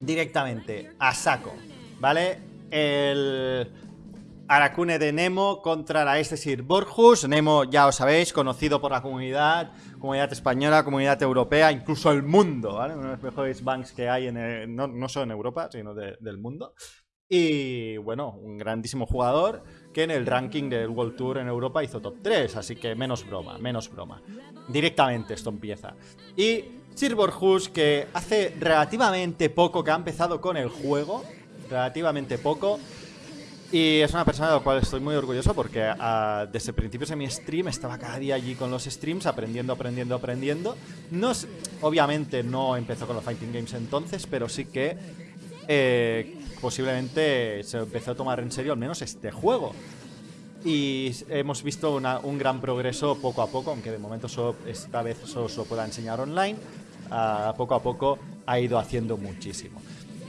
directamente, a saco, ¿vale? El Aracune de Nemo contra la Estesir Borjus. Nemo, ya os sabéis, conocido por la comunidad, comunidad española, comunidad europea, incluso el mundo, ¿vale? Uno de los mejores banks que hay, en no, solo en Europa, sino del mundo. Y bueno, un grandísimo jugador que en el ranking del World Tour en Europa hizo top 3, así que menos broma, menos broma. Directamente esto empieza. Y Sir Borjus, que hace relativamente poco que ha empezado con el juego, relativamente poco, y es una persona de la cual estoy muy orgulloso porque uh, desde principios de mi stream estaba cada día allí con los streams aprendiendo, aprendiendo, aprendiendo. No obviamente no empezó con los fighting games entonces, pero sí que eh, posiblemente se empezó a tomar en serio al menos este juego. Y hemos visto un gran progreso poco a poco, aunque de momento esta vez solo lo pueda enseñar online. Uh, poco a poco ha ido haciendo muchísimo.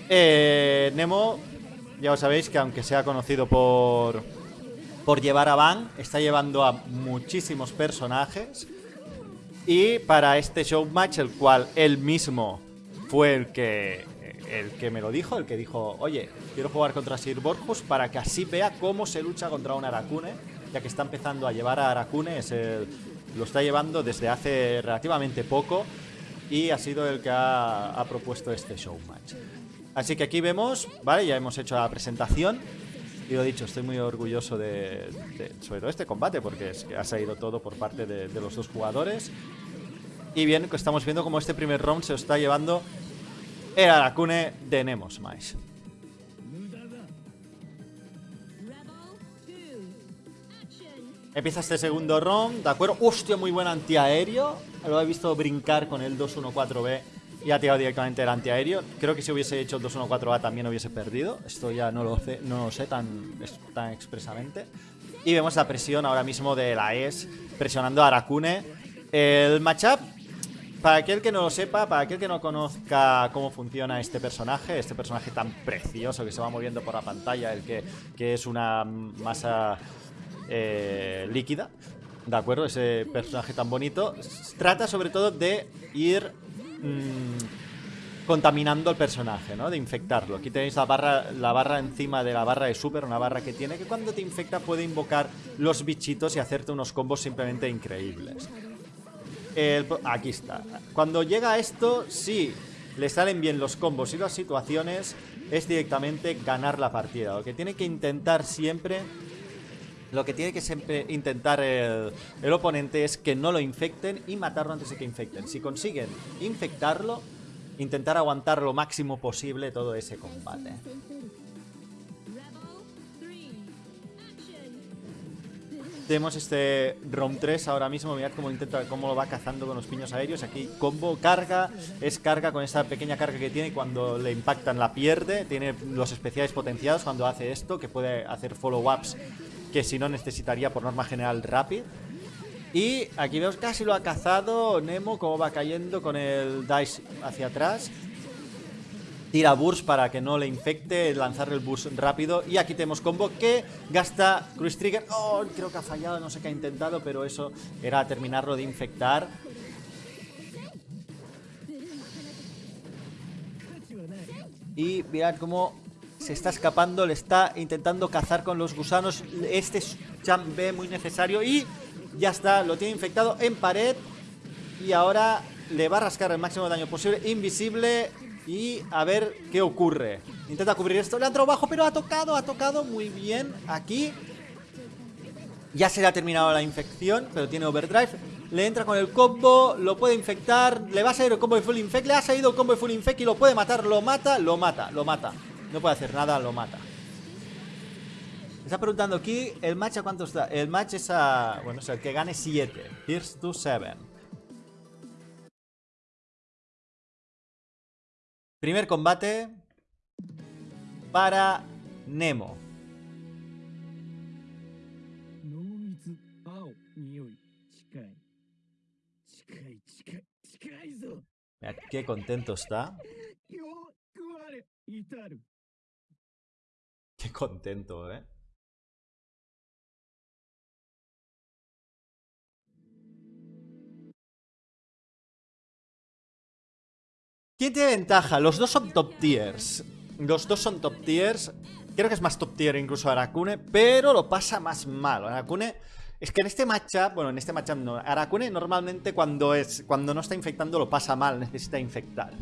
Eh, Nemo ya os sabéis que aunque sea conocido por, por llevar a Van, está llevando a muchísimos personajes. Y para este show match, el cual él mismo fue el que, el que me lo dijo, el que dijo, oye, quiero jugar contra Sir Borjus para que así vea cómo se lucha contra un Aracune, ya que está empezando a llevar a Aracune, lo está llevando desde hace relativamente poco y ha sido el que ha, ha propuesto este show match. Así que aquí vemos, ¿vale? Ya hemos hecho la presentación. Y lo dicho, estoy muy orgulloso de, sobre todo este combate, porque es que ha salido todo por parte de, los dos jugadores. Y bien, estamos viendo como este primer round se está llevando el Aracune de Nemos Mais. Empieza este segundo round, ¿de acuerdo? Hostia, muy buen antiaéreo. Lo he visto brincar con el 214B y ha tirado directamente el antiaéreo. Creo que si hubiese hecho el 214A también hubiese perdido. Esto ya no lo sé, no lo sé tan, expresamente. Y vemos la presión ahora mismo de la ES presionando a Arakune. El matchup, para aquel que no lo sepa, para aquel que no conozca cómo funciona este personaje, este personaje tan precioso que se va moviendo por la pantalla, el que es una masa eh, líquida, ¿de acuerdo? Ese personaje tan bonito, trata sobre todo de ir Mm, contaminando al personaje, ¿no? De infectarlo. Aquí tenéis la barra, la barra encima de la barra de super, una barra que tiene que cuando te infecta puede invocar los bichitos y hacerte unos combos simplemente increíbles. aquí está. Cuando llega esto, si le salen bien los combos y las situaciones, es directamente ganar la partida. Lo que tiene que intentar siempre lo que tiene que siempre intentar el, oponente es que no lo infecten y matarlo antes de que infecten. Si consiguen infectarlo, intentar aguantar lo máximo posible todo ese combate. Tenemos este ROM 3 ahora mismo, mirad cómo intenta, cómo lo va cazando con los piños aéreos. Aquí combo, carga, es carga con esta pequeña carga que tiene cuando le impactan la pierde. Tiene los especiales potenciados cuando hace esto, que puede hacer follow-ups que si no necesitaría por norma general Rapid. Y aquí vemos casi lo ha cazado Nemo, como va cayendo con el Dice hacia atrás. Tira Burst para que no le infecte, lanzar el Burst rápido. Y aquí tenemos combo que gasta Cruise Trigger. Oh, creo que ha fallado, no sé qué ha intentado, pero eso era terminarlo de infectar. Y mirad cómo se está escapando, le está intentando cazar con los gusanos. Este es muy necesario y ya está, lo tiene infectado en pared. Y ahora le va a rascar el máximo daño posible, invisible. Y a ver qué ocurre. Intenta cubrir esto, le ha bajo, pero ha tocado, ha tocado muy bien aquí. Ya se le ha terminado la infección, pero tiene overdrive. Le entra con el combo, lo puede infectar, le va a salir el combo de full infect, le ha salido el combo de full infect y lo puede matar, lo mata, lo mata, lo mata. No puede hacer nada, lo mata. está preguntando aquí, ¿el match a cuánto está? El match es a... Bueno, es el que gane 7. Here's to 7. Primer combate para Nemo. Mira, qué contento está. Contento, ¿eh? ¿Quién tiene ventaja? Los dos son top tiers. Los dos son top tiers. Creo que es más top tier incluso Arakune, pero lo pasa más mal. Arakune... Es que en este matchup, bueno, en este matchup no. Arakune normalmente cuando, es, cuando no está infectando lo pasa mal, necesita infectar.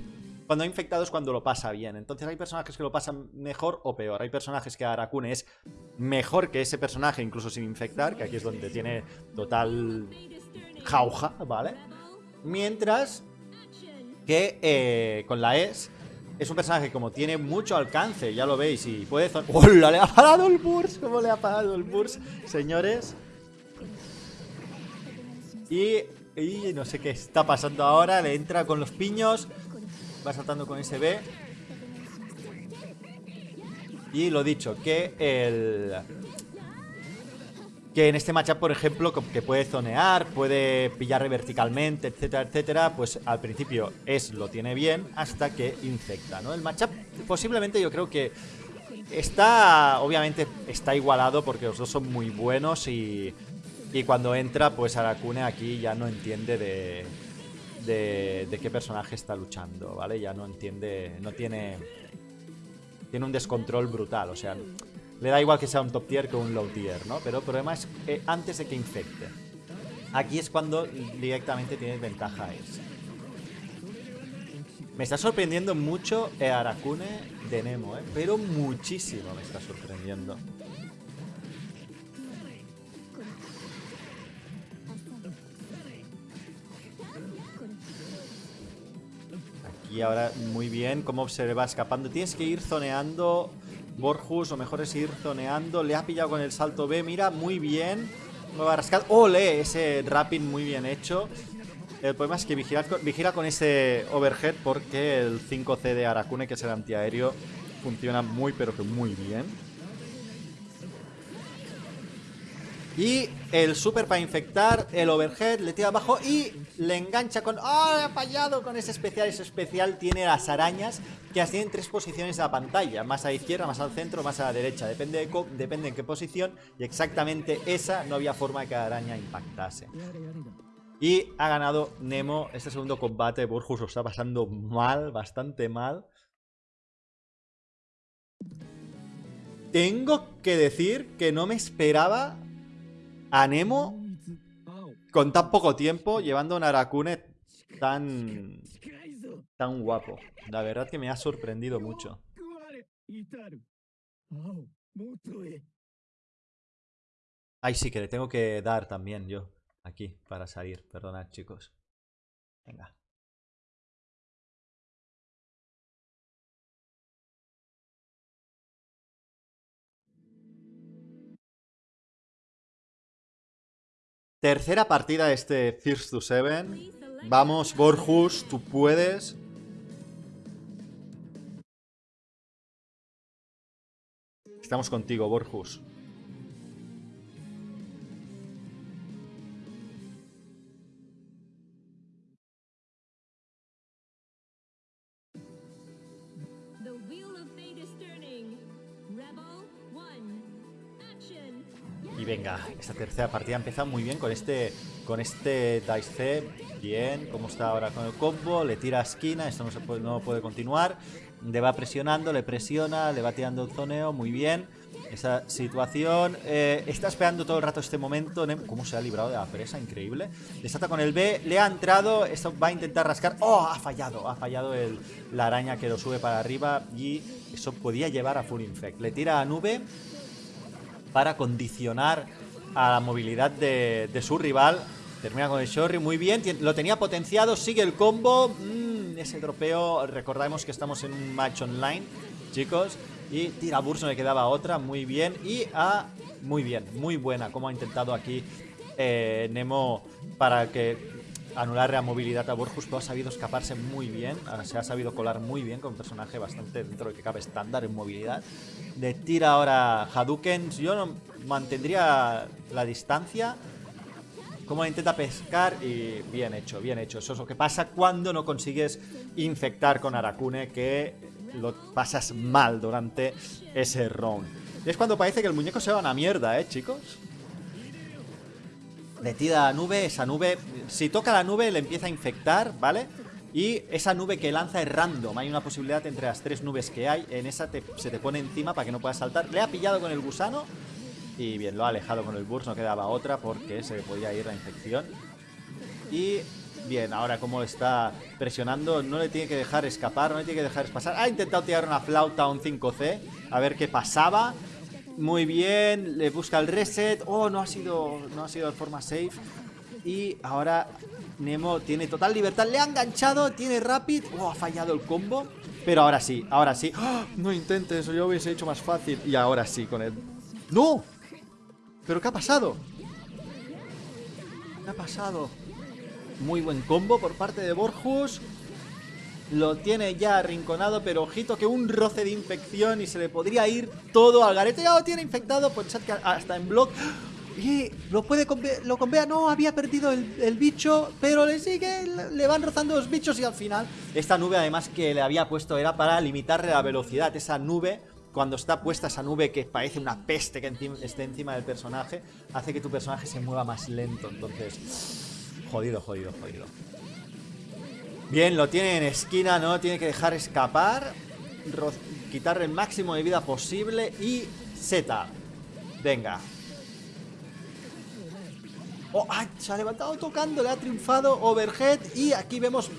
Cuando ha infectado es cuando lo pasa bien. Entonces hay personajes que lo pasan mejor o peor. Hay personajes que Arakune es mejor que ese personaje, incluso sin infectar, que aquí es donde tiene total jauja, ¿vale? Mientras que eh, con la ES es un personaje como tiene mucho alcance, ya lo veis, y puede... ¡Hola! Le ha parado el burst. ¿Cómo le ha parado el burst, señores? Y, y no sé qué está pasando ahora. Le entra con los piños. Va saltando con ese B. Y lo dicho, que el... Que en este matchup, por ejemplo, que puede zonear, puede pillar verticalmente, etcétera, etcétera, pues al principio es lo tiene bien hasta que infecta, ¿no? El matchup posiblemente yo creo que está, obviamente está igualado porque los dos son muy buenos y, y cuando entra, pues Arakune aquí ya no entiende de, de, qué personaje está luchando, ¿vale? Ya no entiende, no tiene... Tiene un descontrol brutal, o sea, le da igual que sea un top tier que un low tier, ¿no? Pero el problema es eh, antes de que infecte. Aquí es cuando directamente tienes ventaja. Me está sorprendiendo mucho Arakune de Nemo, ¿eh? Pero muchísimo me está sorprendiendo. Y ahora muy bien, cómo se va escapando. Tienes que ir zoneando Borjus, o mejor es ir zoneando. Le ha pillado con el salto B, mira, muy bien. No va a rascar. ¡Ole! Ese rapping muy bien hecho. El problema es que vigila, vigila con ese overhead porque el 5C de Arakune, que es el antiaéreo, funciona muy pero que muy bien. Y el super para infectar, el overhead, le tira abajo y le engancha con... ¡Ah! ha fallado con ese especial. Ese especial tiene las arañas que así en tres posiciones de la pantalla. Más a la izquierda, más al centro, más a la derecha. Depende, de depende en qué posición. Y exactamente esa no había forma de que la araña impactase. Y ha ganado Nemo este segundo combate. Burjus lo está pasando mal, bastante mal. Tengo que decir que no me esperaba a Nemo con tan poco tiempo llevando un Arakune tan tan guapo. La verdad que me ha sorprendido mucho. Ay, sí, que le tengo que dar también yo. Aquí, para salir. Perdonad, chicos. Venga. Tercera partida de este First to Seven. Vamos, Borjus, tú puedes. Estamos contigo, Borjus. Venga, esta tercera partida empieza muy bien con este con este Dice C. Bien, como está ahora con el combo, le tira a esquina, esto no, se puede, no puede continuar. Le va presionando, le presiona, le va tirando el zoneo, muy bien. Esa situación, eh, está esperando todo el rato este momento. ¿Cómo se ha librado de la presa? Increíble. Le salta con el B, le ha entrado, esto va a intentar rascar. ¡Oh! Ha fallado, ha fallado el, la araña que lo sube para arriba y eso podía llevar a Full Infect. Le tira a nube para condicionar a la movilidad de, su rival. Termina con el Shorry, muy bien, lo tenía potenciado, sigue el combo. Mm, ese tropeo, recordemos que estamos en un match online, chicos. Y tira Burst, no le quedaba otra, muy bien. Y a... muy bien, muy buena, como ha intentado aquí eh, Nemo para que anular la movilidad a Burjus, pero ha sabido escaparse muy bien, se ha sabido colar muy bien con un personaje bastante dentro de que cabe estándar en movilidad. Le tira ahora Hadouken, yo no mantendría la distancia, como intenta pescar y bien hecho, bien hecho. Eso es lo que pasa cuando no consigues infectar con Arakune, que lo pasas mal durante ese round. Y es cuando parece que el muñeco se va a una mierda, ¿eh, chicos? Le tira a nube, esa nube... Si toca la nube le empieza a infectar, ¿vale? Y esa nube que lanza es random. Hay una posibilidad entre las tres nubes que hay. En esa se te pone encima para que no puedas saltar. Le ha pillado con el gusano. Y bien, lo ha alejado con el burst. No quedaba otra porque se le podía ir la infección. Y bien, ahora como está presionando, no le tiene que dejar escapar, no le tiene que dejar pasar. Ha intentado tirar una flauta a un 5C. A ver qué pasaba. Muy bien, le busca el reset. Oh, no ha sido, no ha sido de forma safe. Y ahora Nemo tiene total libertad. Le ha enganchado, tiene Rapid. Oh, ha fallado el combo. Pero ahora sí, ahora sí. ¡Ah! No intentes eso, yo hubiese hecho más fácil. Y ahora sí con él. ¡No! ¿Pero qué ha pasado? ¿Qué ha pasado? Muy buen combo por parte de Borjus. Lo tiene ya arrinconado, pero ojito que un roce de infección y se le podría ir todo al garete. Ya lo tiene infectado, pensad que hasta en block y lo puede lo convea, no, había perdido el, bicho, pero le sigue, le van rozando los bichos y al final... Esta nube además que le había puesto era para limitarle la velocidad, esa nube cuando está puesta esa nube que parece una peste que esté encima del personaje, hace que tu personaje se mueva más lento. Entonces, jodido, jodido, jodido. Bien, lo tiene en esquina, no tiene que dejar escapar. quitarle el máximo de vida posible y Z. Venga, Oh, se ha levantado tocando, le ha triunfado Overhead y aquí vemos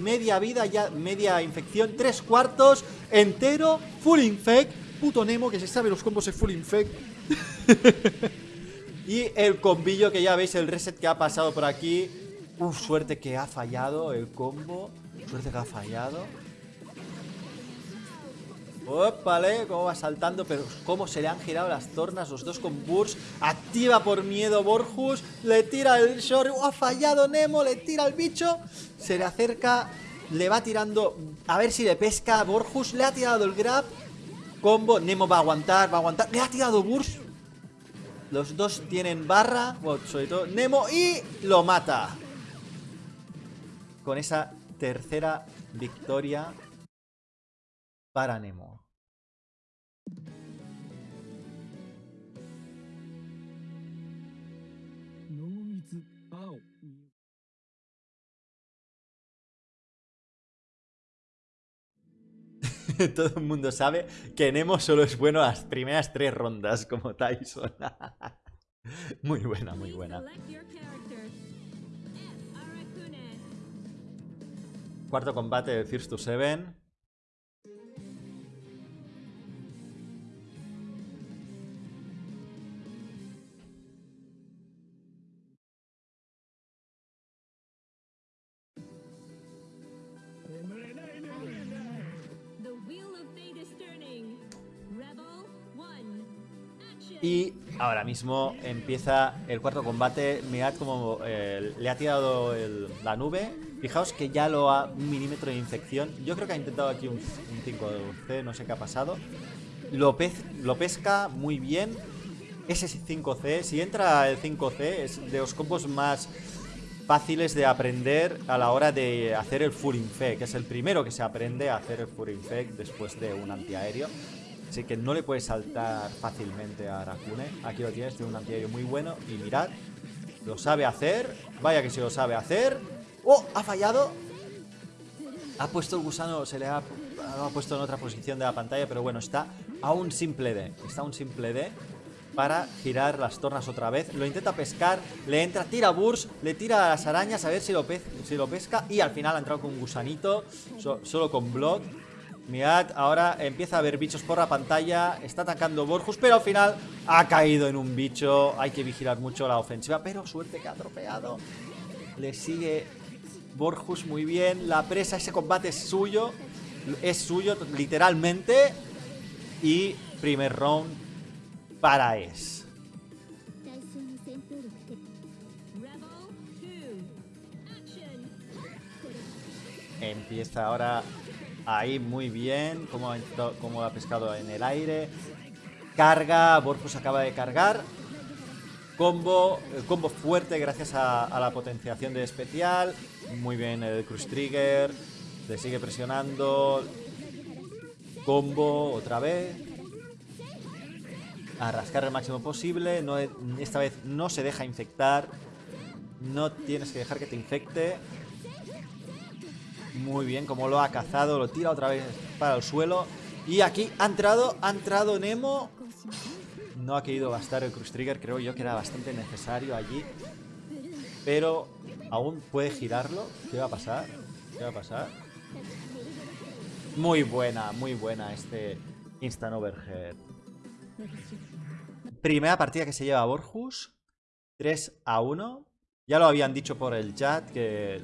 media vida, ya media infección, tres cuartos, entero, full infect. Puto Nemo que se sabe los combos de full infect. y el combillo que ya veis, el reset que ha pasado por aquí. Suerte que ha fallado el combo. Suerte que ha fallado. Opale, cómo va saltando, pero cómo se le han girado las tornas los dos con Burst. Activa por miedo Borjus, le tira el short, ha fallado Nemo, le tira el bicho, se le acerca, le va tirando, a ver si le pesca Borjus, le ha tirado el grab, combo, Nemo va a aguantar, va a aguantar, le ha tirado Burst. Los dos tienen barra, sobre todo Nemo, y lo mata. Con esa tercera victoria para Nemo. Todo el mundo sabe que Nemo solo es bueno las primeras tres rondas, como Tyson. muy buena, muy buena. Cuarto combate de First to Seven. Ahora mismo empieza el cuarto combate. Mirad como eh, le ha tirado la nube. Fijaos que ya lo ha un milímetro de infección. Yo creo que ha intentado aquí un, 5C, no sé qué ha pasado. Lo, lo pesca muy bien. Ese 5C, si entra el 5C, es de los combos más fáciles de aprender a la hora de hacer el Full Infect, que es el primero que se aprende a hacer el Full Infect después de un antiaéreo. Así que no le puedes saltar fácilmente a Arakune. Aquí lo tienes, tiene un antiaéreo muy bueno. Y mirad, lo sabe hacer. Vaya que se lo sabe hacer. ¡Oh! Ha fallado. Ha puesto el gusano, se le ha, ha puesto en otra posición de la pantalla, pero bueno, está a un simple D. Está a un simple D para girar las tornas otra vez. Lo intenta pescar, le entra, tira burst, le tira a las arañas a ver si lo, si lo pesca. Y al final ha entrado con un gusanito, solo con block. Mirad, ahora empieza a haber bichos por la pantalla Está atacando Borjus, pero al final Ha caído en un bicho. Hay que vigilar mucho la ofensiva, pero suerte que ha atropellado. Le sigue Borjus muy bien. La presa, ese combate es suyo Es suyo, literalmente. Y primer round Para Es. Empieza ahora Ahí muy bien, como, como ha pescado en el aire. Carga, Borfus acaba de cargar. Combo, combo fuerte gracias a, la potenciación de especial. Muy bien el Cruise Trigger. Le sigue presionando. Combo otra vez. A rascar el máximo posible. No, esta vez no se deja infectar. No tienes que dejar que te infecte. Muy bien, como lo ha cazado, lo tira otra vez para el suelo. Y aquí ha entrado, ha entrado Nemo. No ha querido bastar el Cruise Trigger, creo yo que era bastante necesario allí. Pero aún puede girarlo. ¿Qué va a pasar? ¿Qué va a pasar? Muy buena, muy buena este Instant Overhead. Primera partida que se lleva Borjus. 3 a 1. Ya lo habían dicho por el chat que,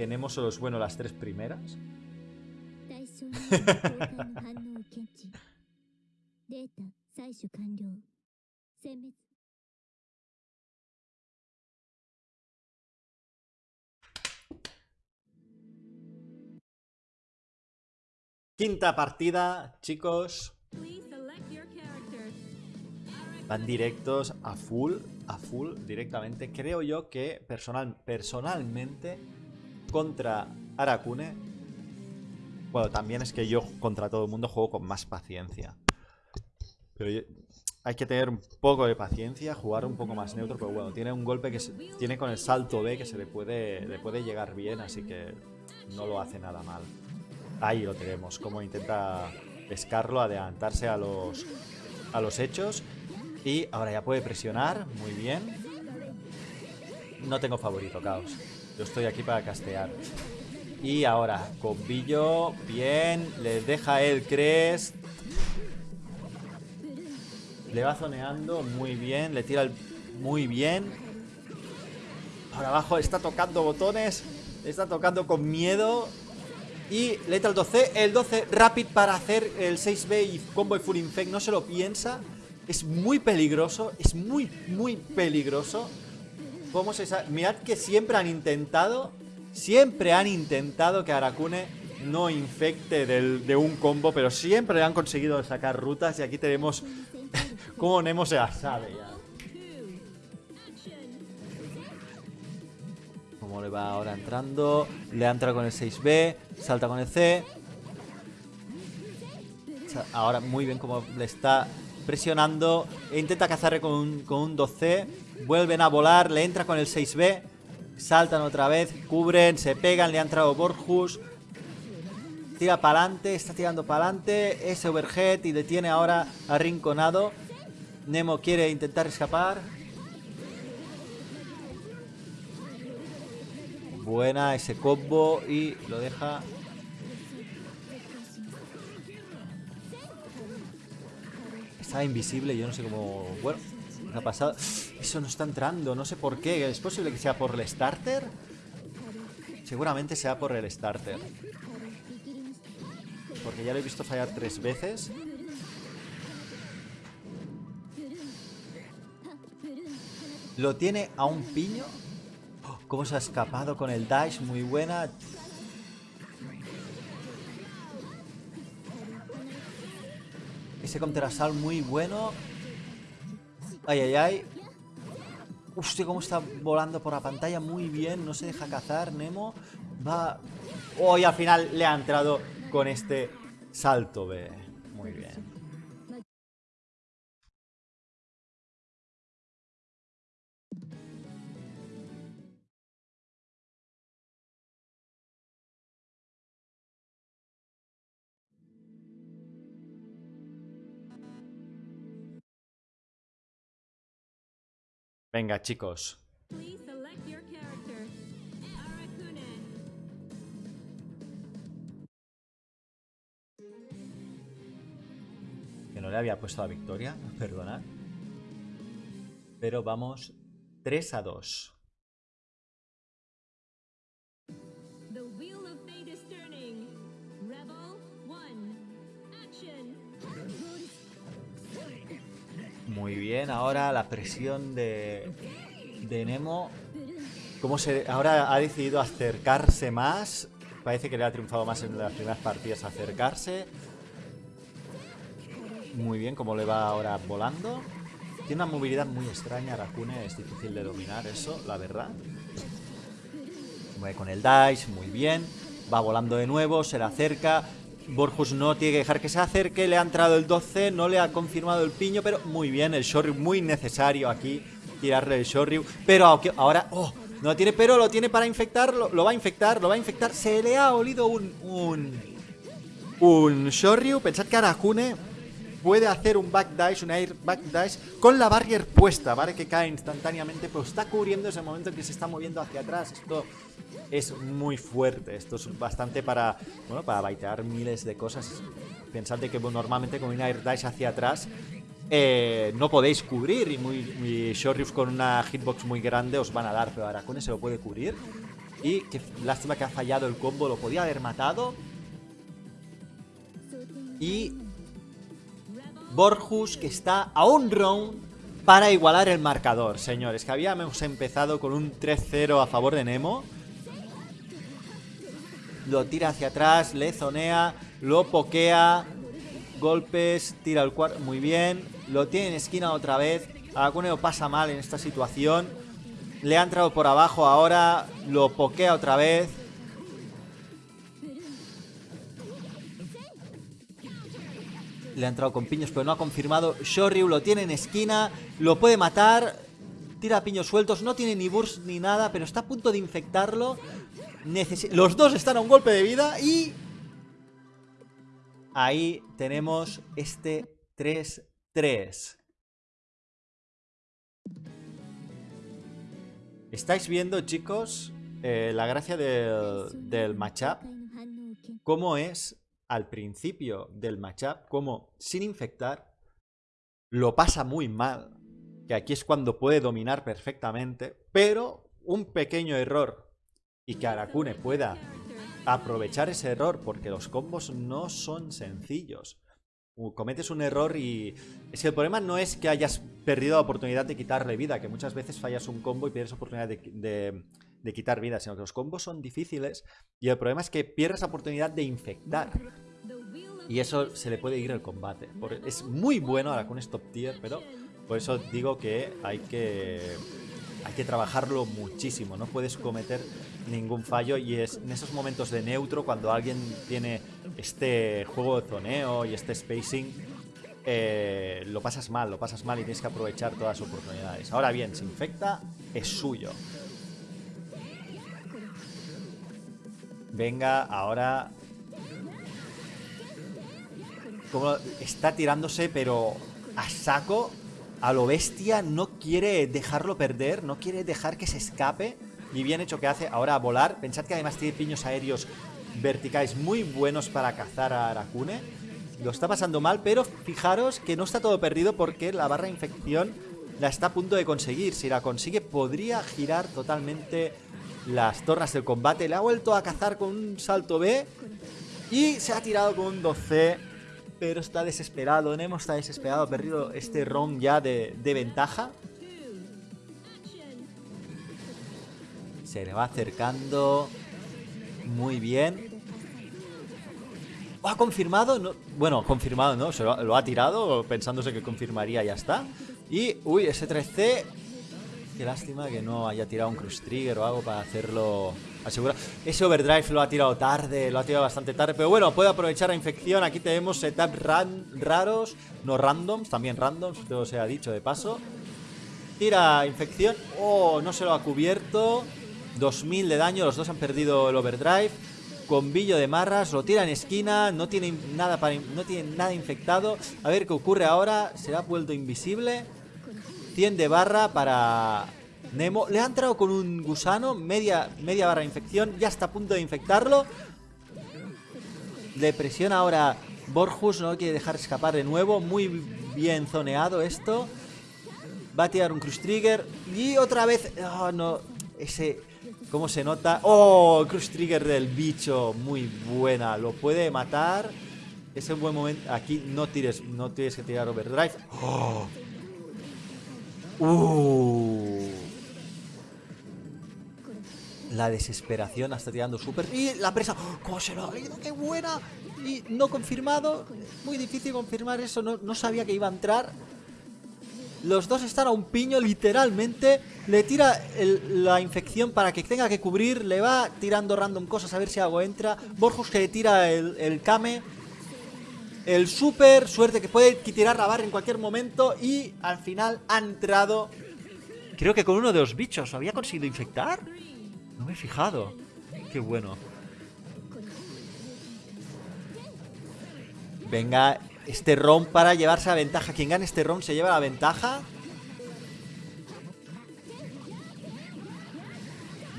que Nemo solo bueno las tres primeras. Quinta partida, chicos. Van directos a full, a full directamente. Creo yo que personal, personalmente contra Arakune, bueno, también es que yo contra todo el mundo juego con más paciencia. Pero hay que tener un poco de paciencia, jugar un poco más neutro, pero bueno, tiene un golpe que tiene con el salto B que se le puede, le puede llegar bien, así que no lo hace nada mal. Ahí lo tenemos, como intenta pescarlo, adelantarse a los, a los hechos. Y ahora ya puede presionar, muy bien. No tengo favorito, Caos. Yo estoy aquí para castear. Y ahora, Combillo, bien, le deja el Crest. Le va zoneando muy bien, le tira el... muy bien. Ahora abajo está tocando botones, está tocando con miedo. Y letra el 12, el 12 Rapid para hacer el 6B y combo y Full Infect, no se lo piensa. Es muy peligroso, es muy, muy peligroso. ¿Cómo se? Mirad que siempre han intentado, siempre han intentado que Arakune no infecte de un combo, pero siempre han conseguido sacar rutas y aquí tenemos cómo Nemo se la sabe ya. Cómo le va ahora entrando, le entra con el 6B, salta con el C. Ahora muy bien como le está presionando. Intenta cazarle con un, con un 2C. Vuelven a volar, le entra con el 6B. Saltan otra vez, cubren, se pegan, le ha entrado Borjus. Tira para adelante, está tirando para adelante. Ese overhead y detiene ahora a Rinconado. Nemo quiere intentar escapar. Buena ese combo y lo deja Está invisible, yo no sé cómo... Bueno, ¿qué ha pasado? Eso no está entrando, no sé por qué. ¿Es posible que sea por el starter? Seguramente sea por el starter. Porque ya lo he visto fallar tres veces. Lo tiene a un piño. Oh, ¿Cómo se ha escapado con el dash? Muy buena. Ese contrasal muy bueno. Ay, ay, ay. Hostia, cómo está volando por la pantalla. Muy bien, no se deja cazar. Nemo va... Hoy al final le ha entrado con este salto B. Muy bien. Venga, chicos. Que no le había puesto la victoria, perdonad. Pero vamos 3 a 2. Muy bien, ahora la presión de, de Nemo. Como se, ahora ha decidido acercarse más. Parece que le ha triunfado más en las primeras partidas acercarse. Muy bien, como le va ahora volando. Tiene una movilidad muy extraña, Arakune, es difícil de dominar eso, la verdad. Mueve con el dice, muy bien. Va volando de nuevo, se le acerca. Borjus no tiene que dejar que se acerque, le ha entrado el 12, no le ha confirmado el piño, pero muy bien, el Shoryu muy necesario aquí, tirarle el Shoryu, pero ahora, oh, No tiene, pero lo tiene para infectar, lo, va a infectar, lo va a infectar. Se le ha olido un... un... Shoryu. Pensad que Arakune puede hacer un back dice, un air back dice con la barrier puesta, ¿vale? Que cae instantáneamente, pero está cubriendo ese momento en que se está moviendo hacia atrás. Esto es muy fuerte, esto es bastante para, bueno, para baitear miles de cosas. Pensad que normalmente con un air dice hacia atrás eh, no podéis cubrir y muy, muy con una hitbox muy grande os van a dar, pero Arakune se lo puede cubrir. Y qué lástima que ha fallado el combo, lo podía haber matado. Y Borjus que está a un round para igualar el marcador, señores. Que habíamos empezado con un 3-0 a favor de Nemo. Lo tira hacia atrás, le zonea, lo pokea. Golpes, tira el cuarto, muy bien. Lo tiene en esquina otra vez. Aracuneo pasa mal en esta situación. Le ha entrado por abajo ahora. Lo pokea otra vez. Le ha entrado con piños, pero no ha confirmado. Shoryu lo tiene en esquina. Lo puede matar. Tira piños sueltos. No tiene ni burst ni nada, pero está a punto de infectarlo. Los dos están a un golpe de vida y... Ahí tenemos este 3-3. ¿Estáis viendo, chicos, eh, la gracia del, del matchup? ¿Cómo es al principio del matchup como sin infectar lo pasa muy mal. Que aquí es cuando puede dominar perfectamente. Pero un pequeño error y que Arakune pueda aprovechar ese error porque los combos no son sencillos. Cometes un error y... Es que el problema no es que hayas perdido la oportunidad de quitarle vida, que muchas veces fallas un combo y pierdes oportunidad de, de quitar vida, sino que los combos son difíciles y el problema es que pierdes la oportunidad de infectar. Y eso se le puede ir el combate. Es muy bueno ahora con stop tier, pero por eso digo que hay que hay que trabajarlo muchísimo. No puedes cometer ningún fallo y es en esos momentos de neutro cuando alguien tiene este juego de zoneo y este spacing eh, lo pasas mal, lo pasas mal y tienes que aprovechar todas las oportunidades. Ahora bien, se infecta, es suyo. Venga, ahora está tirándose, pero a saco, a lo bestia, no quiere dejarlo perder, no quiere dejar que se escape. Y bien hecho que hace ahora a volar. Pensad que además tiene piños aéreos verticales muy buenos para cazar a Arakune. Lo está pasando mal, pero fijaros que no está todo perdido porque la barra de infección la está a punto de conseguir. Si la consigue, podría girar totalmente las tornas del combate. Le ha vuelto a cazar con un salto B y se ha tirado con un 2C pero está desesperado. Nemo está desesperado, ha perdido este round ya de, ventaja. Se le va acercando. Muy bien. ¿Ha confirmado? No, bueno, confirmado, ¿no? Se lo, lo, ha tirado pensándose que confirmaría, ya está. Y, uy, ese 3C Qué lástima que no haya tirado un Cruise Trigger o algo para hacerlo asegurar. Ese Overdrive lo ha tirado tarde, lo ha tirado bastante tarde. Pero bueno, puede aprovechar la infección. Aquí tenemos setups raros, no randoms, también randoms, todo se ha dicho de paso. Tira infección. Oh, no se lo ha cubierto. 2000 de daño, los dos han perdido el Overdrive. Combillo de marras, lo tira en esquina, no tiene nada para no tiene nada infectado. A ver qué ocurre ahora. Se ha vuelto invisible. 100 de barra para Nemo. Le ha entrado con un gusano, media, media barra de infección, ya está a punto de infectarlo. Le presiona ahora Borjus, no quiere dejar escapar de nuevo. Muy bien zoneado esto. Va a tirar un Cruise Trigger. Y otra vez... Oh, no. Ese... ¿Cómo se nota? ¡Oh! Cruise Trigger del bicho. Muy buena. Lo puede matar. Es un buen momento. Aquí no tires, no tienes que tirar Overdrive. ¡Oh! Uh. La desesperación está tirando súper. Y la presa. ¡Cómo se lo ha ido! ¡Qué buena! Y no confirmado. Muy difícil confirmar eso. No, sabía que iba a entrar. Los dos están a un piño, literalmente. Le tira la infección para que tenga que cubrir. Le va tirando random cosas a ver si algo entra. Borjus que le tira el, el Kame. El super, suerte que puede tirar la barra en cualquier momento y al final ha entrado Creo que con uno de los bichos. ¿Había conseguido infectar? No me he fijado. Qué bueno. Venga, este round para llevarse la ventaja. Quien gane este round se lleva la ventaja.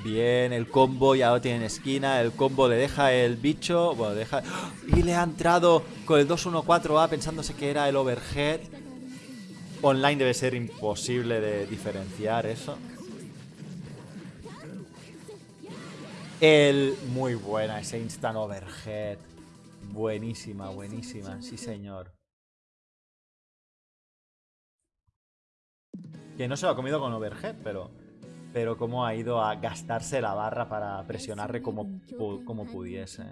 Bien, el combo ya lo tiene en esquina. El combo le deja el bicho. Bueno, deja. Y le ha entrado con el 2-1-4A pensándose que era el overhead. Online debe ser imposible de diferenciar eso. El. Muy buena ese instant overhead. Buenísima, buenísima. Sí, señor. Que no se lo ha comido con overhead, pero pero cómo ha ido a gastarse la barra para presionarle como, como pudiese.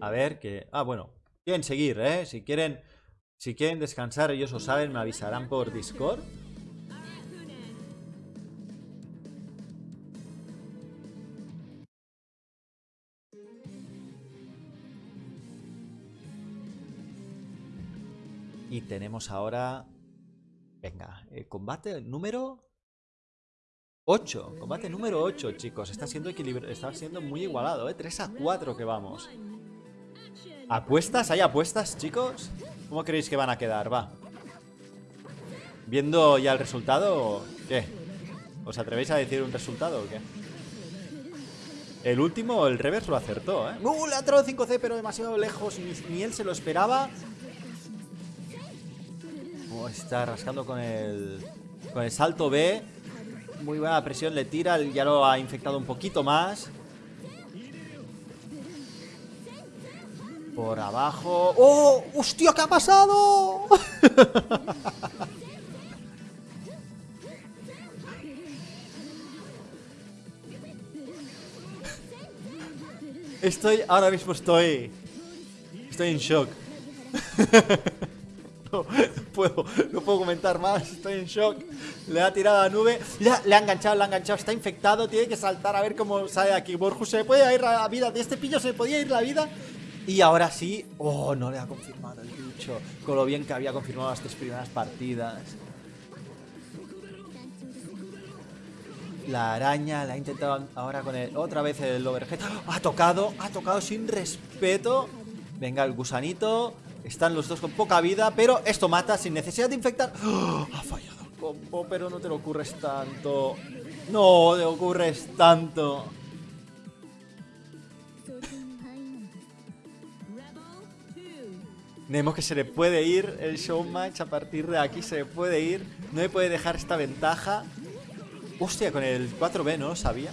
A ver, que... Ah, bueno. Quieren seguir, ¿eh? Si quieren, si quieren descansar, ellos lo saben, me avisarán por Discord. Y tenemos ahora... Venga, el combate número 8. Combate número 8, chicos. Está siendo, está siendo muy igualado, ¿eh? 3 a 4 que vamos. ¿Apuestas? ¿Hay apuestas, chicos? ¿Cómo creéis que van a quedar? Va. Viendo ya el resultado, ¿qué? ¿Os atrevéis a decir un resultado o qué? El último, el reverse lo acertó, ¿eh? ¡Uh! Le ha 5C, pero demasiado lejos. ni él se lo esperaba está rascando con el, con el salto B. Muy buena presión, le tira, ya lo ha infectado un poquito más. Por abajo. ¡Oh! ¡Hostia! ¿Qué ha pasado? Estoy, ahora mismo estoy, estoy en shock. no, puedo, no puedo comentar más, estoy en shock. Le ha tirado a la nube, le ha, enganchado, le ha enganchado, está infectado, tiene que saltar a ver cómo sale aquí. Borjus se puede ir la vida, de este pillo se podía ir la vida. Y ahora sí, oh, no le ha confirmado el bicho, con lo bien que había confirmado las tres primeras partidas. La araña la ha intentado ahora con el, otra vez el overhead. Ha tocado, ha tocado sin respeto. Venga, el gusanito. Están los dos con poca vida, pero esto mata sin necesidad de infectar. ¡Oh! Ha fallado el combo, pero no te lo ocurres tanto. No te ocurres tanto. Vemos que se le puede ir el showmatch a partir de aquí, se le puede ir. No le puede dejar esta ventaja. Hostia, con el 4B no lo sabía.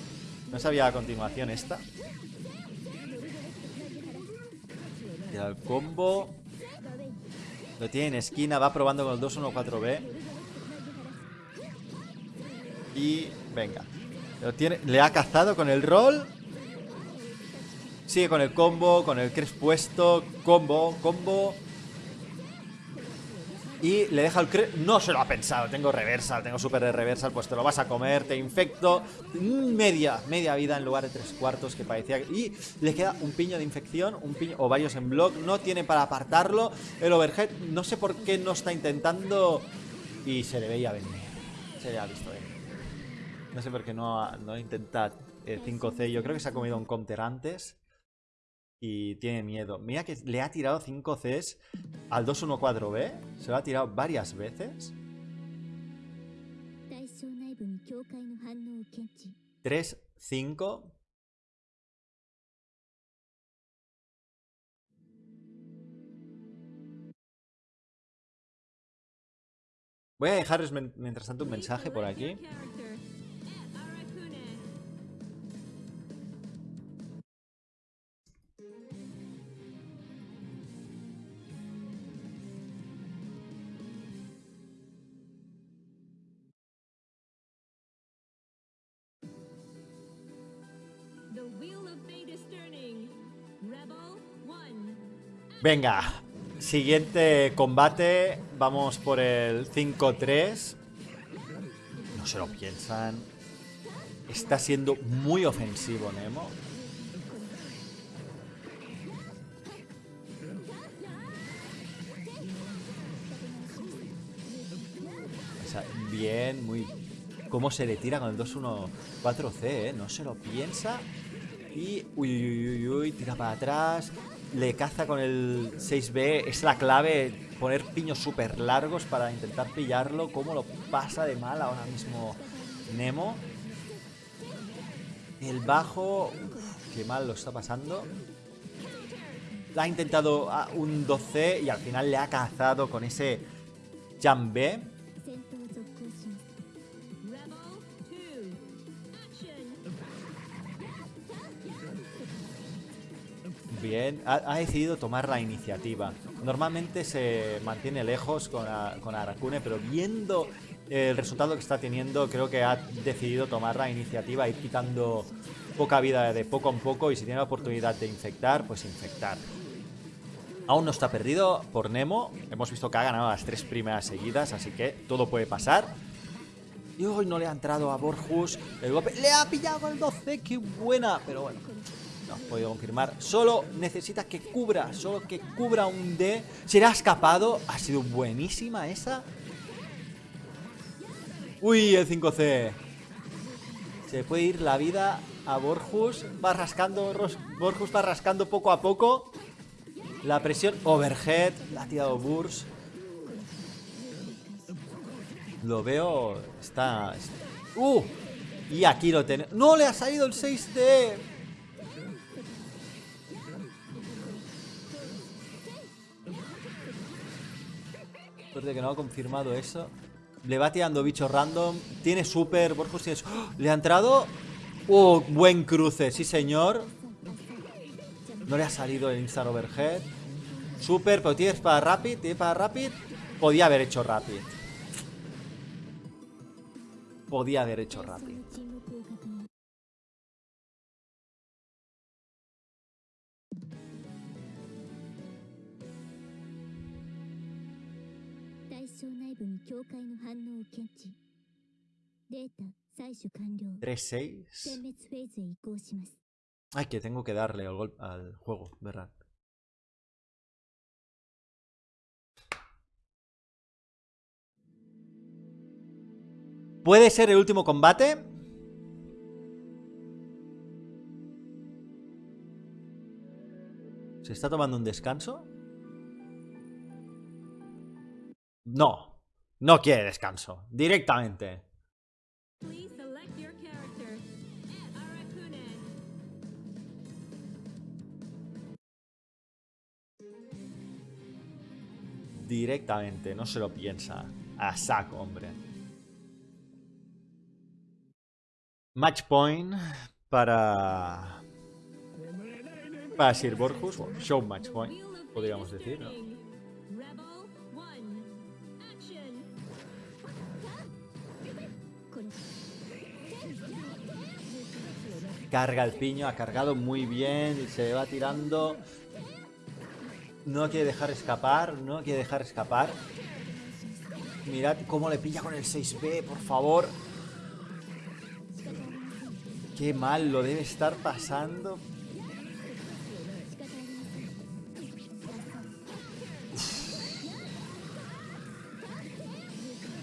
No sabía a continuación esta. Y el combo. Lo tiene en esquina, va probando con el 2-1-4-B. Y venga. Lo tiene, le ha cazado con el roll. Sigue con el combo, con el cres puesto. Combo, combo. Y le deja el cre... No se lo ha pensado. Tengo reversal, tengo super de reversal. Pues te lo vas a comer, te infecto. Media, media vida en lugar de tres cuartos que parecía. Y le queda un piño de infección, un piño o varios en block. No tiene para apartarlo. El overhead, no sé por qué no está intentando. Y se le veía venir. Se le ha visto venir. No sé por qué no, no intenta 5C. Yo creo que se ha comido un counter antes y tiene miedo. Mira que le ha tirado 5 Cs al 214B. Se lo ha tirado varias veces. 3, 5. Voy a dejarles mientras tanto un mensaje por aquí. Venga, siguiente combate. Vamos por el 5-3. No se lo piensan. Está siendo muy ofensivo Nemo. bien, muy... Cómo se le tira con el 2-1-4C, ¿eh? No se lo piensa. Y... Uy, uy, uy, uy, tira para atrás. Le caza con el 6B. Es la clave poner piños súper largos para intentar pillarlo. Cómo lo pasa de mal ahora mismo Nemo. El bajo... qué mal lo está pasando. Ha intentado un 12 y al final le ha cazado con ese jump B. Ha, decidido tomar la iniciativa. Normalmente se mantiene lejos con, con Arakune, pero viendo el resultado que está teniendo, creo que ha decidido tomar la iniciativa, ir quitando poca vida de poco en poco y si tiene la oportunidad de infectar, pues infectar. Aún no está perdido por Nemo. Hemos visto que ha ganado las tres primeras seguidas, así que todo puede pasar. Y hoy no le ha entrado a Borjus. El golpe le ha pillado el 12. ¡Qué buena! Pero bueno, no has podido confirmar. Solo necesita que cubra, solo que cubra un D. Se le ha escapado. Ha sido buenísima esa. Uy, el 5C. Se puede ir la vida a Borjus. Va rascando, Borjus va rascando poco a poco. La presión overhead. La ha tirado Burs. Lo veo. Está... ¡Uh! Y aquí lo tenemos. ¡No! Le ha salido el 6D. Suerte que no ha confirmado eso. Le va tirando bichos random. Tiene super. Borjus tiene... ¡Oh! Le ha entrado. ¡Oh! Buen cruce, sí señor. No le ha salido el instant overhead. Super, pero tiene para rapid. Tiene para rapid. Podía haber hecho rapid. Podía haber hecho rapid. Tres, seis. Ay, que tengo que darle al, al juego, ¿verdad? ¿Puede ser el último combate? ¿Se está tomando un descanso? No, no quiere descanso, directamente. Directamente, no se lo piensa. A saco, hombre. Match point para... Para Sir Borjus. show match point, podríamos decir, ¿no? Carga el piño, ha cargado muy bien, se va tirando. No quiere dejar escapar, no quiere dejar escapar. Mirad cómo le pilla con el 6B, por favor. Qué mal lo debe estar pasando.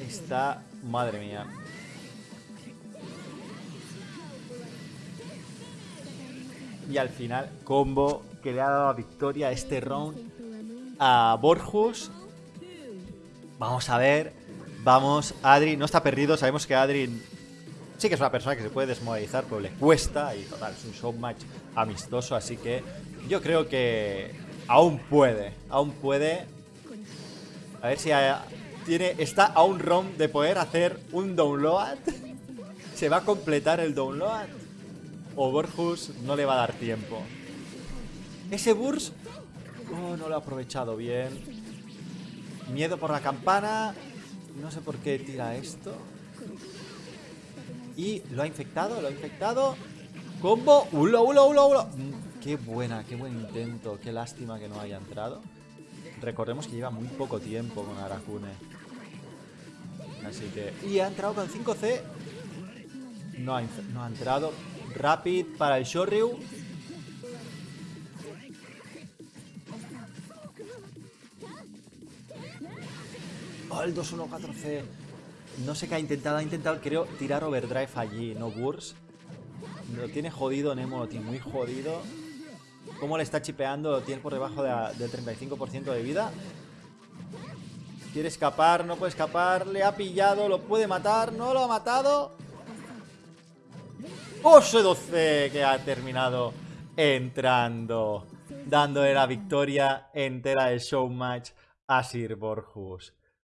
Está... Madre mía. Y al final, combo que le ha dado la victoria a este round a Borjus. Vamos a ver. Vamos, Adri no está perdido. Sabemos que Adri sí que es una persona que se puede desmoralizar, pero le cuesta. Y total, es un showmatch amistoso. Así que yo creo que aún puede. Aún puede. A ver si tiene, está a un round de poder hacer un download. Se va a completar el download o Borjus no le va a dar tiempo. Ese Burs... Oh, no lo ha aprovechado bien. Miedo por la campana. No sé por qué tira esto. Y lo ha infectado, lo ha infectado. Combo. Ulo, ulo, ulo, ulo. Mm, qué buena, qué buen intento. Qué lástima que no haya entrado. Recordemos que lleva muy poco tiempo con Arakune. Así que... Y ha entrado con 5C. No ha, no ha entrado. Rapid para el Shoryu. Oh, el 2-1-4-C. No sé qué ha intentado. Ha intentado, creo, tirar overdrive allí, no burst. Lo tiene jodido Nemo, tiene muy jodido. ¿Cómo le está chipeando? Lo tiene por debajo del 35% de vida. Quiere escapar, no puede escapar. Le ha pillado, lo puede matar. No lo ha matado. Oso 12 que ha terminado entrando. Dándole la victoria entera del showmatch a Sir Borjus.